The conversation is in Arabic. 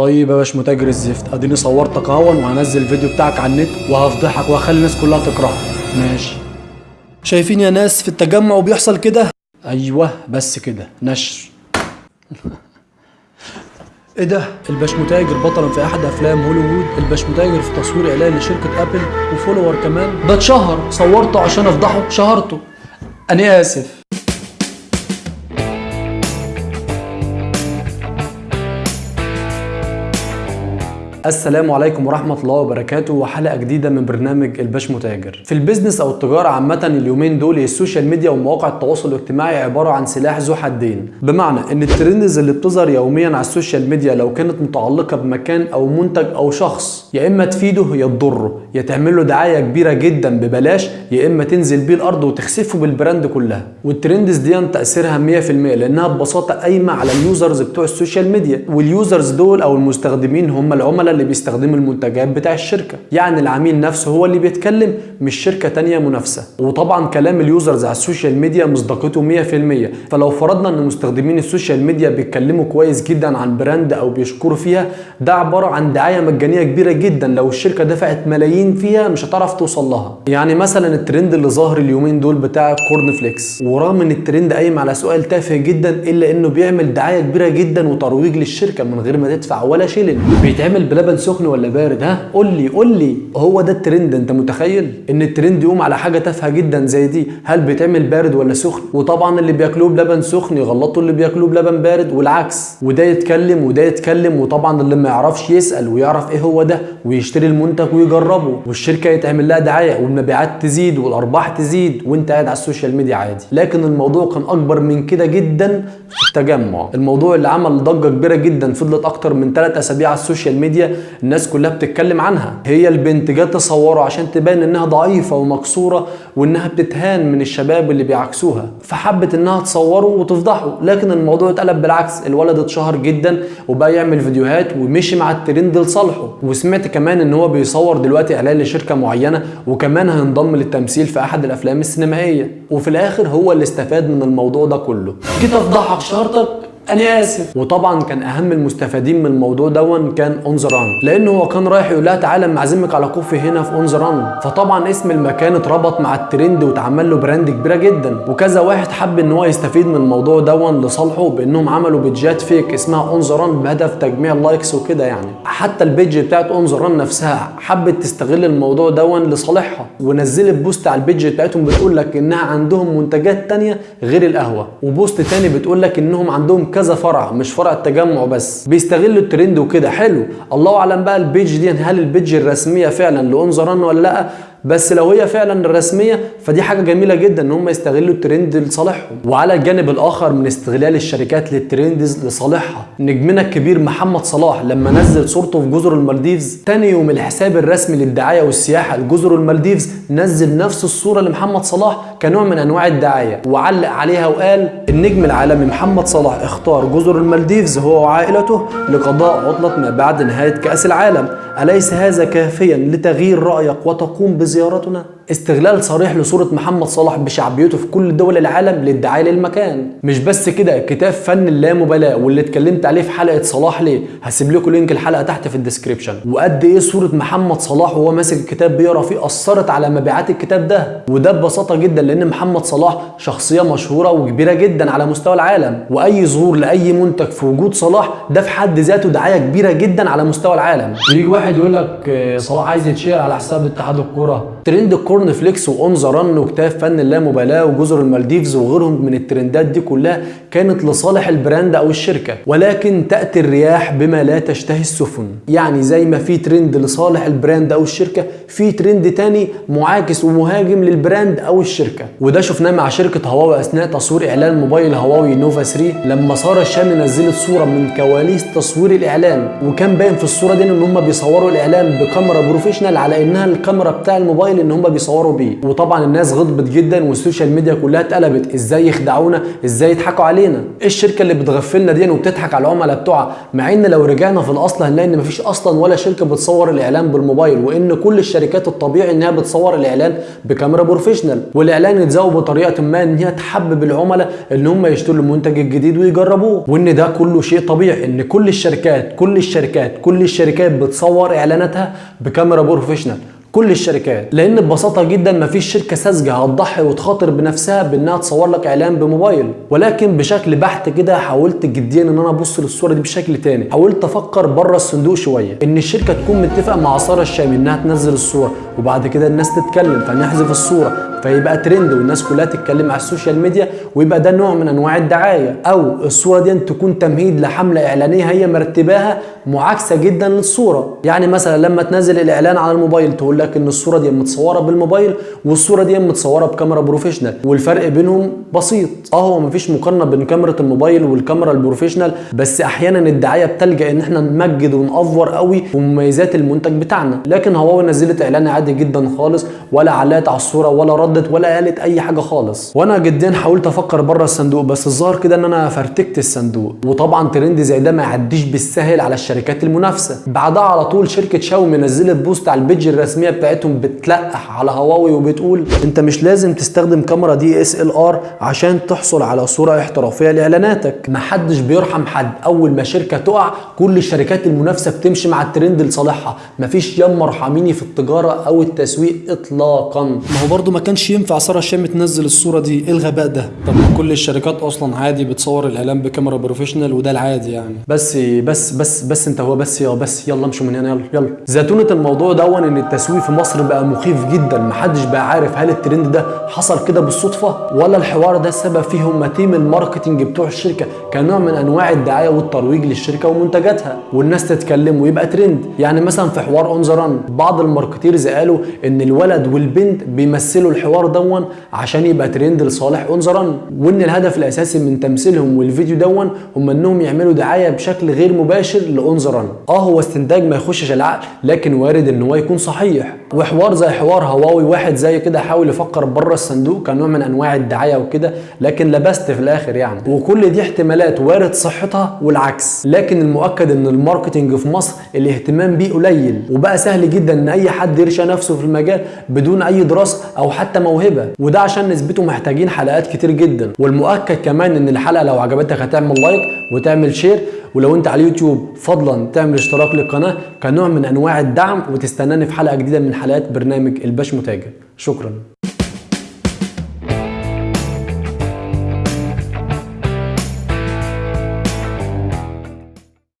طيب يا باش متاجر الزفت اديني صورتك اهو وهنزل الفيديو بتاعك على النت وهفضحك وهخلي الناس كلها تكرهك. ماشي. شايفين يا ناس في التجمع وبيحصل كده؟ أيوه بس كده. نشر. إيه ده؟ الباش متاجر بطلا في احد افلام هوليوود الباش متاجر في تصوير اعلان لشركة ابل و follower كمان. ده اتشهر. صورته عشان افضحه. شهرته. أنا اسف. السلام عليكم ورحمة الله وبركاته وحلقة جديدة من برنامج الباش متاجر. في ال business أو التجارة عامة اليومين دول ال social media ومواقع التواصل الاجتماعي عبارة عن سلاح ذو حدين، بمعنى إن ال trends اللي بتظهر يوميا على ال social media لو كانت متعلقة بمكان أو منتج أو شخص يا إما تفيده يا تضره، يا تعمل له دعاية كبيرة جدا ببلاش يا إما تنزل بيه الأرض وتخسفه بال brand كلها. وال trends دي تأثيرها 100% لأنها ببساطة قايمة على ال users بتوع ال social media، وال users دول أو المستخدمين هم العملاء اللي بيستخدموا المنتجات بتاع الشركة. يعني العميل نفسه هو اللي بيتكلم مش شركة تانية منافسة. وطبعا كلام ال users على ال social media مصداقيته 100% فلو فرضنا إن مستخدمين ال social media بيتكلموا كويس جدا عن brand أو بيشكروا فيها ده عبارة عن دعاية مجانية كبيرة جدا. لو الشركة دفعت ملايين فيها مش هتعرف توصل لها. يعني مثلا الترند اللي ظاهر اليومين دول بتاع corn flakes ورغم إن الترند قايم على سؤال تافه جدا إلا إنه بيعمل دعاية كبيرة جدا وترويج للشركة من غير ما تدفع ولا شيلن بيتعمل بلبن سخن ولا بارد؟ ها قول لي قول لي. هو ده الترند انت متخيل؟ ان الترند يقوم على حاجة تافهة جدا زي دي. هل بيتعمل بارد ولا سخن؟ وطبعا اللي بياكلوه بلبن سخن يغلطوا اللي بياكلوه بلبن بارد والعكس. وده يتكلم وده يتكلم وطبعا اللي ما يعرفش يسأل ويعرف إيه هو ده ويشتري المنتج ويجربه. والشركة يتعمل لها دعاية والمبيعات تزيد والأرباح تزيد وانت قاعد على ال social media عادي. لكن الموضوع كان أكبر من كده جدا في التجمع. الموضوع اللي عمل ضجة كبيرة جدا فضلت أكتر من 3 أسابيع على ال social media الناس كلها بتتكلم عنها. هي البنت جت تصوره عشان تبان إنها ضعيفة ومكسورة وإنها بتتهان من الشباب اللي بيعكسوها. فحبت إنها تصوره وتفضحه. لكن الموضوع اتقلب بالعكس. الولد اتشهر جدا وبقى يعمل فيديوهات ومشي مع الترند لصالحه. وسمعت كمان إن هو بيصور دلوقتي إعلان لشركة معينة وكمان هينضم للتمثيل في أحد الأفلام السينمائية. وفي الآخر هو اللي استفاد من الموضوع ده كله. جيت أفضحك شهرتك؟ أنا آسف. وطبعا كان أهم المستفادين من الموضوع دون كان On The Run لأنه هو كان رايح يقول لها تعالى معزمك على كوفي هنا في On The Run فطبعا اسم المكان اتربط مع الترند واتعمل له brand كبيرة جدا. وكذا واحد حب إن هو يستفيد من الموضوع دون لصالحه بإنهم عملوا page ات fake اسمها On The Run بهدف تجميع ال likes وكده يعني. حتى ال page بتاعت On The Run نفسها حبت تستغل الموضوع دون لصالحها. ونزلت post على ال page بتاعتهم بتقول لك إنها عندهم منتجات تانية غير القهوة. و post تاني بتقول لك إنهم عندهم كذا فرع مش فرع التجمع بس. بيستغلوا الترند وكده. حلو. الله أعلم بقى ال page دي هل ال page الرسمية فعلا ل On The Run ولا لأ؟ بس لو هي فعلا الرسمية فدي حاجة جميلة جدا إن هم يستغلوا الترند لصالحهم. وعلى الجانب الآخر من استغلال الشركات لل trends لصالحها نجمنا الكبير محمد صلاح لما نزل صورته في جزر المالديفز تاني يوم الحساب الرسمي للدعاية والسياحة لجزر المالديفز نزل نفس الصورة لمحمد صلاح كنوع من أنواع الدعاية. وعلق عليها وقال النجم العالمي محمد صلاح اختار جزر المالديفز هو وعائلته لقضاء عطلة ما بعد نهاية كأس العالم. أليس هذا كافيا لتغيير رأيك وتقوم بزيارتنا؟ استغلال صريح لصورة محمد صلاح بشعبيته في كل دول العالم للدعاية للمكان. مش بس كده كتاب فن اللامبالاة واللي اتكلمت عليه في حلقة صلاح ليه هسيب لكم link الحلقة تحت في ال description وقد إيه صورة محمد صلاح وهو ماسك الكتاب بيقرأ فيه أثرت على مبيعات الكتاب ده. وده ببساطة جدا لأن محمد صلاح شخصية مشهورة وكبيرة جدا على مستوى العالم. وأي ظهور لأي منتج في وجود صلاح ده في حد ذاته دعاية كبيرة جدا على مستوى العالم. يجي واحد يقول لك صلاح عايز يتشير على حساب اتحاد الكرة trend ال corn flakes و On The Run وكتاب فن اللامبالاة وجزر المالديفز وغيرهم من الترندات دي كلها كانت لصالح ال brand أو الشركة ولكن تأتي الرياح بما لا تشتهي السفن. يعني زي ما في ترند لصالح ال brand أو الشركة في ترند تاني معاكس ومهاجم لل brand أو الشركة. وده شفناه مع شركة هواوي أثناء تصوير إعلان موبايل هواوي نوفا 3 لما سارة الشامي نزلت صورة من كواليس تصوير الإعلان. وكان باين في الصورة دي إن هم بيصوروا الإعلان بكاميرا professional على إنها الكاميرا بتاع الموبايل إن هم بيصوروا بيصوروا بيه. وطبعا الناس غضبت جدا وال social media كلها اتقلبت. إزاي يخدعونا؟ إزاي يضحكوا علينا؟ إيه الشركة اللي بتغفلنا دي وبتضحك على العملاء بتوعها؟ مع إن لو رجعنا في الأصل هنلاقي إن مفيش أصلا ولا شركة بتصور الإعلان بالموبايل وإن كل الشركات الطبيعي إنها بتصور الإعلان بكاميرا professional. والإعلان يتزود بطريقة ما إن هي تحبب العملاء إن هم يشتروا المنتج الجديد ويجربوه. وإن ده كله شيء طبيعي إن كل الشركات كل الشركات كل الشركات بتصور إعلاناتها بكاميرا professional. كل الشركات. لأن ببساطة جدا مفيش شركة ساذجة هتضحي وتخاطر بنفسها بإنها تصور لك إعلان بموبايل. ولكن بشكل بحت كده حاولت جديا إن أنا أبص للصورة دي بشكل تاني. حاولت أفكر بره الصندوق شوية. إن الشركة تكون متفقة مع ساره الشامي إنها تنزل الصورة وبعد كده الناس تتكلم فنحذف الصورة. فيبقى ترند والناس كلها تتكلم على ال social media ويبقى ده نوع من أنواع الدعاية. أو الصورة دي تكون تمهيد لحملة إعلانية هي مرتباها معاكسة جدا للصورة. يعني مثلا لما تنزل الإعلان على الموبايل تقول لك إن الصورة دي متصورة بالموبايل والصورة دي متصورة بكاميرا professional والفرق بينهم بسيط. آه هو مفيش مقارنة بين كاميرا الموبايل والكاميرا ال professional بس أحيانا الدعاية بتلجأ إن إحنا نمجد ون over قوي ومميزات المنتج بتاعنا. لكن هواوي نزلت إعلان عادي جدا خالص ولا علقت على الصورة ولا ردت ولا قالت أي حاجة خالص. وأنا جدا حاولت أفكر بره الصندوق بس الظاهر كده إن أنا فرتكت الصندوق. وطبعا ترند زي ده ما يعديش بالسهل على الشركات المنافسة. بعدها على طول شركة شاومي نزلت post على ال page الرسمية بتاعتهم بتلقح على هواوي وبتقول أنت مش لازم تستخدم كاميرا DSLR عشان تحصل على صورة احترافية لإعلاناتك. محدش بيرحم حد. أول ما شركة تقع كل الشركات المنافسة بتمشي مع الترند لصالحها. مفيش ياما ارحميني في التجارة أو التسويق اطلاقا. ما هو برضو ما كانش ينفع سارة الشامي تنزل الصورة دي. إيه الغباء ده؟ طب كل الشركات أصلا عادي بتصور الإعلان بكاميرا professional وده العادي يعني. بس بس بس بس أنت هو بس يا بس يلا امشوا من هنا يلا يلا. زتونة الموضوع دون إن التسويق في مصر بقى مخيف جدا. محدش بقى عارف هل الترند ده حصل كده بالصدفة ولا الحوار ده السبب فيه هم team ال marketing بتوع الشركة كنوع من أنواع الدعاية والترويج للشركة ومنتجاتها. والناس تتكلم ويبقى ترند. يعني مثلا في حوار On بعض ال marketers قالوا إن الولد والبنت بيمثلوا الحوار دون عشان يبقى ترند لصالح On The Run وإن الهدف الأساسي من تمثيلهم والفيديو دون هم إنهم يعملوا دعاية بشكل غير مباشر ل On The Run آه هو استنتاج ما يخشش العقل لكن وارد إن هو يكون صحيح. وحوار زي حوار هواوي واحد زي كده حاول يفكر بره الصندوق كنوع من أنواع الدعاية وكده لكن لبست في الآخر يعني. وكل دي احتمالات وارد صحتها والعكس. لكن المؤكد إن ال marketing في مصر الاهتمام بيه قليل. وبقى سهل جدا إن أي حد يرشق نفسه في المجال بدون أي دراسة أو موهبة وده عشان نثبته محتاجين حلقات كتير جدا. والمؤكد كمان إن الحلقة لو عجبتك هتعمل like وتعمل شير ولو أنت على اليوتيوب فضلا تعمل اشتراك للقناة كنوع من أنواع الدعم وتستناني في حلقة جديدة من حلقات برنامج الباش متاجر. شكرا.